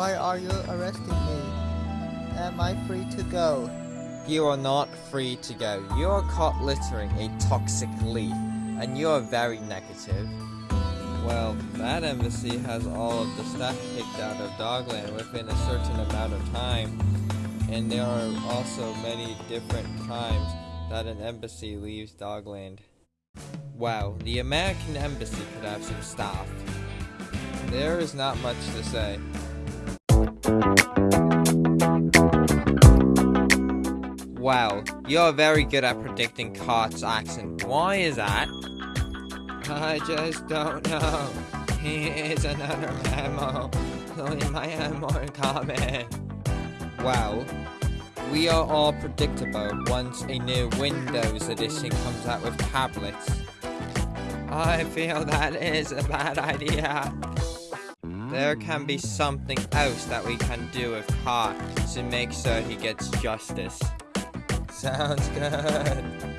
Why are you arresting me? Am I free to go? You are not free to go. You are caught littering a toxic leaf, and you are very negative. Well, that embassy has all of the staff kicked out of Dogland within a certain amount of time, and there are also many different times that an embassy leaves Dogland. Wow, the American embassy could have some staff. There is not much to say. Wow, you're very good at predicting Cart's accent. Why is that? I just don't know. Here's another memo. Leave my more comment. Wow. We are all predictable once a new Windows edition comes out with tablets. I feel that is a bad idea. There can be something else that we can do with Hart to make sure he gets justice. Sounds good.